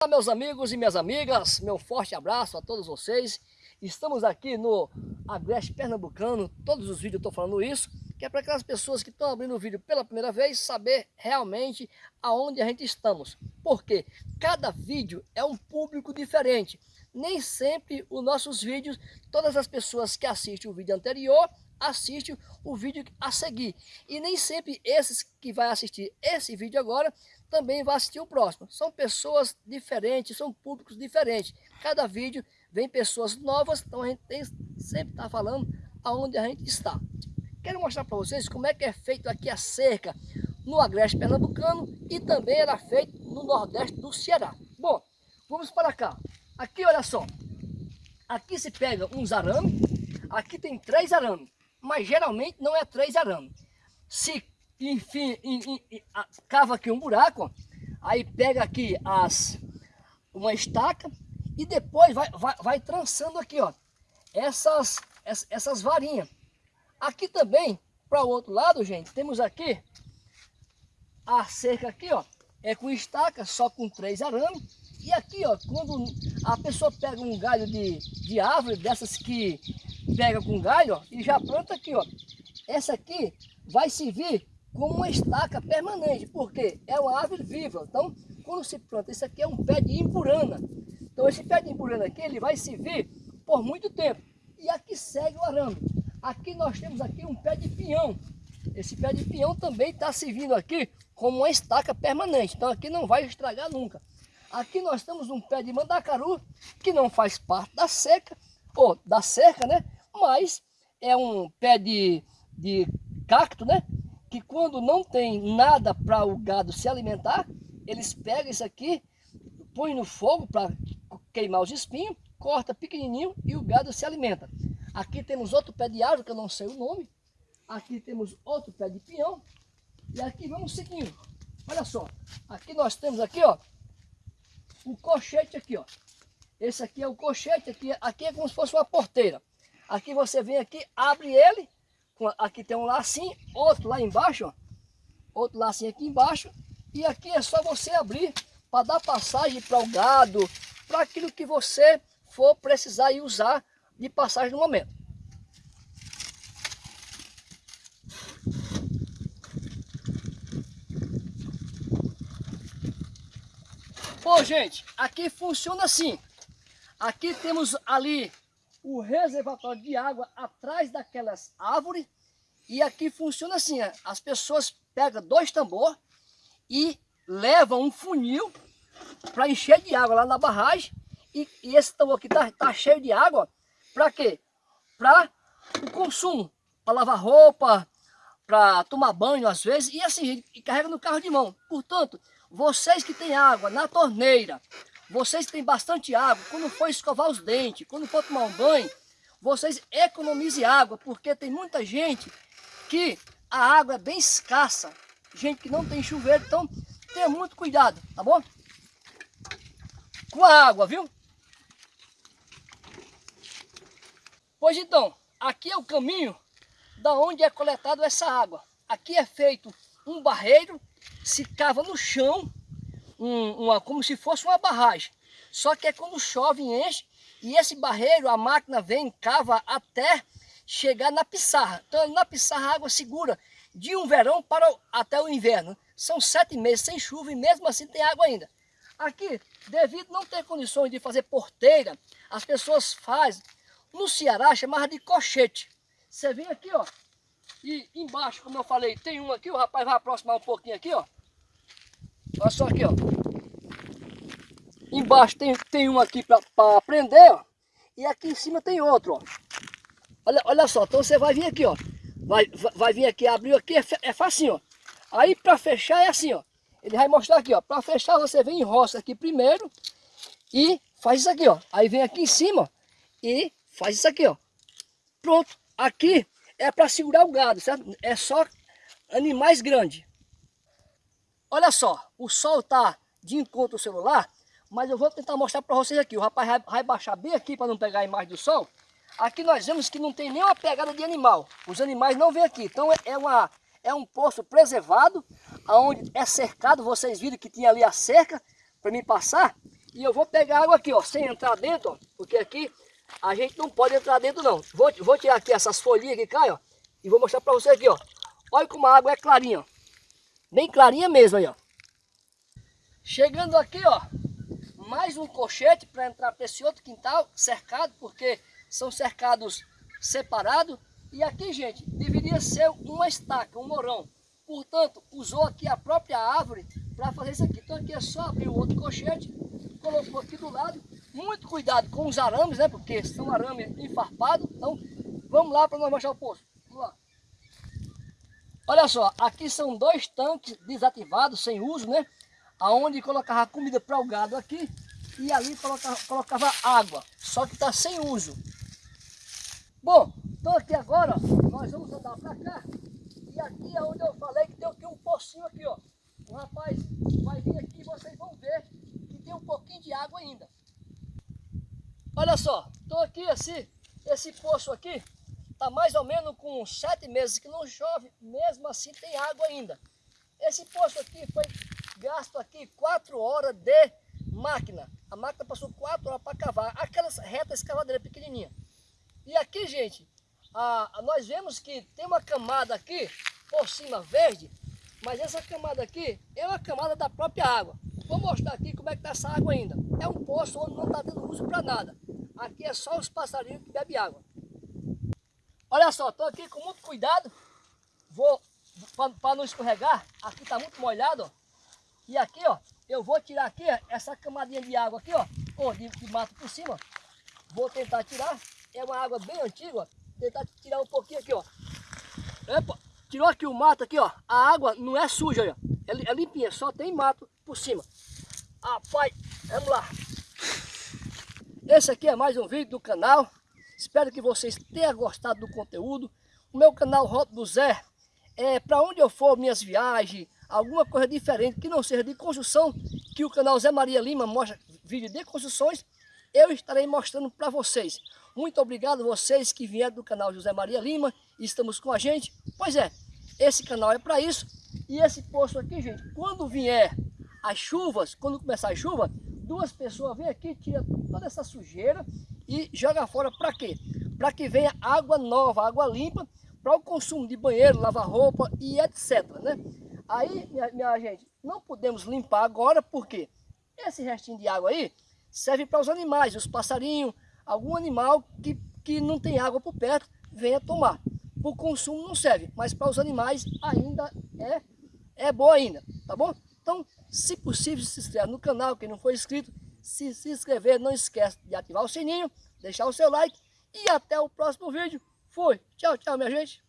Olá meus amigos e minhas amigas, meu forte abraço a todos vocês. Estamos aqui no Agreste Pernambucano, todos os vídeos eu estou falando isso, que é para aquelas pessoas que estão abrindo o vídeo pela primeira vez, saber realmente aonde a gente estamos. Porque cada vídeo é um público diferente. Nem sempre os nossos vídeos, todas as pessoas que assistem o vídeo anterior, assistem o vídeo a seguir. E nem sempre esses que vai assistir esse vídeo agora também vai assistir o próximo. São pessoas diferentes, são públicos diferentes. Cada vídeo vem pessoas novas, então a gente tem, sempre está falando aonde a gente está. Quero mostrar para vocês como é que é feito aqui a cerca no Agreste Pernambucano e também era feito no Nordeste do Ceará. Bom, vamos para cá. Aqui, olha só. Aqui se pega uns arames, aqui tem três arames, mas geralmente não é três arames. Se enfim, cava aqui um buraco, aí pega aqui as, uma estaca e depois vai, vai, vai trançando aqui, ó, essas, essas varinhas. Aqui também, para o outro lado, gente, temos aqui a cerca aqui, ó, é com estaca, só com três arames. E aqui, ó, quando a pessoa pega um galho de, de árvore, dessas que pega com galho, ó, e já planta aqui, ó. Essa aqui vai servir como uma estaca permanente, porque é uma árvore viva. Então, quando se planta, isso aqui é um pé de impurana. Então, esse pé de impurana aqui, ele vai servir por muito tempo. E aqui segue o arame. Aqui nós temos aqui um pé de pinhão. Esse pé de pinhão também está servindo aqui como uma estaca permanente. Então, aqui não vai estragar nunca. Aqui nós temos um pé de mandacaru, que não faz parte da seca, ou da cerca, né? Mas é um pé de, de cacto, né? Que quando não tem nada para o gado se alimentar, eles pegam isso aqui, põem no fogo para queimar os espinhos, corta pequenininho e o gado se alimenta. Aqui temos outro pé de árvore, que eu não sei o nome. Aqui temos outro pé de pinhão. E aqui vamos seguindo. Olha só, aqui nós temos aqui, ó, o cochete aqui, ó. Esse aqui é o cochete, aqui, aqui é como se fosse uma porteira. Aqui você vem aqui, abre ele, aqui tem um lacinho, outro lá embaixo, ó, outro lacinho aqui embaixo, e aqui é só você abrir para dar passagem para o gado, para aquilo que você for precisar e usar de passagem no momento. Bom, gente, aqui funciona assim. Aqui temos ali o reservatório de água atrás daquelas árvores. E aqui funciona assim, as pessoas pegam dois tambor e levam um funil para encher de água lá na barragem. E, e esse tambor aqui tá, tá cheio de água, para quê? Para o consumo, para lavar roupa, para tomar banho às vezes, e assim, e carrega no carro de mão. Portanto, vocês que têm água na torneira, vocês têm bastante água, quando for escovar os dentes, quando for tomar um banho, vocês economizem água, porque tem muita gente que a água é bem escassa, gente que não tem chuveiro, então tenha muito cuidado, tá bom? Com a água, viu? Pois então, aqui é o caminho da onde é coletado essa água. Aqui é feito um barreiro, se cava no chão um, uma, como se fosse uma barragem. Só que é quando chove enche e esse barreiro, a máquina vem, cava até chegar na pissarra. Então na pissarra a água segura de um verão para o, até o inverno. São sete meses sem chuva e mesmo assim tem água ainda. Aqui, devido não ter condições de fazer porteira, as pessoas fazem, no Ceará chamava de cochete. Você vem aqui, ó, e embaixo, como eu falei, tem um aqui, o rapaz vai aproximar um pouquinho aqui, ó. Olha só aqui, ó. Embaixo tem, tem um aqui para prender, ó. E aqui em cima tem outro, ó. Olha, olha só, então você vai vir aqui, ó. Vai, vai, vir aqui, abriu aqui, é, é facinho, ó. Aí para fechar é assim, ó. Ele vai mostrar aqui, ó. Para fechar você vem em roça aqui primeiro e faz isso aqui, ó. Aí vem aqui em cima e faz isso aqui, ó. Pronto. Aqui é para segurar o gado, certo? É só animais grandes. Olha só, o sol está de encontro ao celular, mas eu vou tentar mostrar para vocês aqui. O rapaz vai, vai baixar bem aqui para não pegar a imagem do sol. Aqui nós vemos que não tem nenhuma pegada de animal. Os animais não vêm aqui. Então é, uma, é um poço preservado, onde é cercado. Vocês viram que tinha ali a cerca para mim passar. E eu vou pegar água aqui, ó, sem entrar dentro, ó, porque aqui a gente não pode entrar dentro não. Vou, vou tirar aqui essas folhinhas que caem, ó, e vou mostrar para você aqui, ó. Olha como a água é clarinha, ó. Bem clarinha mesmo aí, ó. Chegando aqui, ó, mais um colchete para entrar para esse outro quintal, cercado, porque são cercados separados. E aqui, gente, deveria ser uma estaca, um morão. Portanto, usou aqui a própria árvore para fazer isso aqui. Então aqui é só abrir o outro colchete, colocou aqui do lado. Muito cuidado com os arames, né? Porque são arames enfarpados. Então, vamos lá para nós mostrar o poço. Olha só, aqui são dois tanques desativados, sem uso, né? Aonde colocava comida para o gado aqui e ali colocava, colocava água, só que está sem uso. Bom, então aqui agora, nós vamos andar para cá e aqui é onde eu falei que tem aqui um pocinho aqui, ó. O rapaz vai vir aqui e vocês vão ver que tem um pouquinho de água ainda. Olha só, estou aqui assim, esse poço aqui está mais ou menos com sete meses que não chove, mesmo assim tem água ainda. Esse poço aqui foi gasto aqui quatro horas de máquina. A máquina passou quatro horas para cavar aquelas retas escavadeiras pequenininha. E aqui, gente, a, a, nós vemos que tem uma camada aqui por cima verde, mas essa camada aqui é uma camada da própria água. Vou mostrar aqui como é que está essa água ainda. É um poço onde não está dando uso para nada. Aqui é só os passarinhos que bebem água. Olha só, estou aqui com muito cuidado. Vou, para não escorregar, aqui está muito molhado, ó. E aqui, ó, eu vou tirar aqui essa camadinha de água aqui, ó, ou de, de mato por cima. Vou tentar tirar. É uma água bem antiga, ó. Tentar tirar um pouquinho aqui, ó. Epa, tirou aqui o mato aqui, ó. A água não é suja, ó. É, é limpinha, só tem mato por cima. Pai, vamos lá. Esse aqui é mais um vídeo do canal. Espero que vocês tenham gostado do conteúdo. O meu canal Roto do Zé é para onde eu for, minhas viagens, alguma coisa diferente que não seja de construção, que o canal Zé Maria Lima mostra vídeo de construções, eu estarei mostrando para vocês. Muito obrigado vocês que vieram do canal José Maria Lima estamos com a gente. Pois é, esse canal é para isso. E esse poço aqui, gente, quando vier as chuvas, quando começar a chuva, duas pessoas vêm aqui, tiram toda essa sujeira e joga fora para quê? Para que venha água nova, água limpa, para o consumo de banheiro, lavar roupa e etc. Né? Aí, minha, minha gente, não podemos limpar agora, porque esse restinho de água aí serve para os animais, os passarinhos, algum animal que, que não tem água por perto, venha tomar. Para o consumo não serve, mas para os animais ainda é, é bom ainda, tá bom? Então, se possível, se inscreve no canal, quem não for inscrito, se, se inscrever, não esquece de ativar o sininho, deixar o seu like e até o próximo vídeo. Fui, tchau, tchau minha gente.